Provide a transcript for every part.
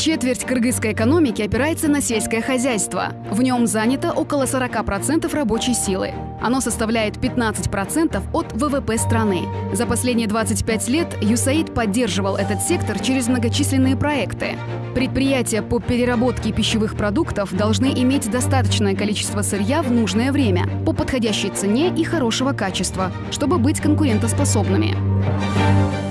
Четверть кыргызской экономики опирается на сельское хозяйство. В нем занято около 40% рабочей силы. Оно составляет 15% от ВВП страны. За последние 25 лет ЮСАИД поддерживал этот сектор через многочисленные проекты. Предприятия по переработке пищевых продуктов должны иметь достаточное количество сырья в нужное время, по подходящей цене и хорошего качества, чтобы быть конкурентоспособными.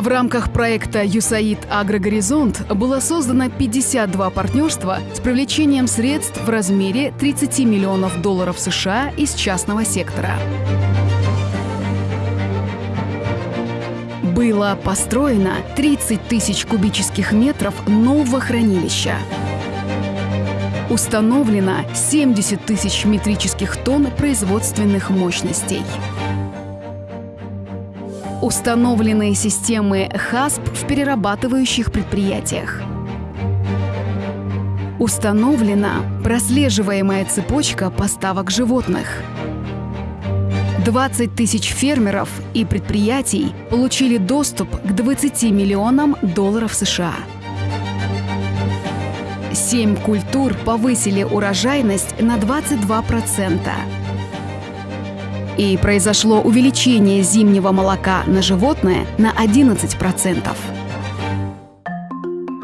В рамках проекта «ЮСАИД Агрогоризонт» было создано 52 партнерства с привлечением средств в размере 30 миллионов долларов США из частного сектора. Было построено 30 тысяч кубических метров нового хранилища. Установлено 70 тысяч метрических тонн производственных мощностей. Установлены системы ХАСП в перерабатывающих предприятиях. Установлена прослеживаемая цепочка поставок животных. 20 тысяч фермеров и предприятий получили доступ к 20 миллионам долларов США. Семь культур повысили урожайность на 22% и произошло увеличение зимнего молока на животное на 11%.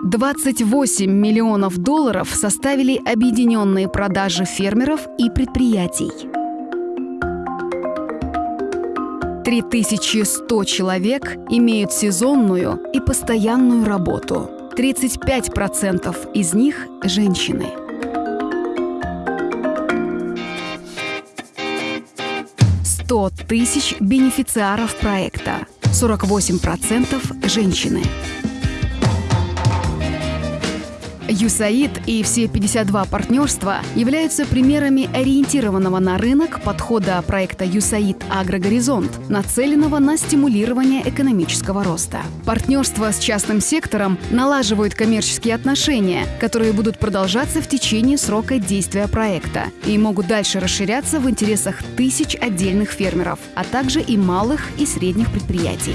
28 миллионов долларов составили объединенные продажи фермеров и предприятий. 3100 человек имеют сезонную и постоянную работу. 35% из них – женщины. 100 тысяч бенефициаров проекта, 48% женщины. ЮСАИД и все 52 партнерства являются примерами ориентированного на рынок подхода проекта ЮСАИД Агрогоризонт, нацеленного на стимулирование экономического роста. Партнерства с частным сектором налаживают коммерческие отношения, которые будут продолжаться в течение срока действия проекта и могут дальше расширяться в интересах тысяч отдельных фермеров, а также и малых и средних предприятий.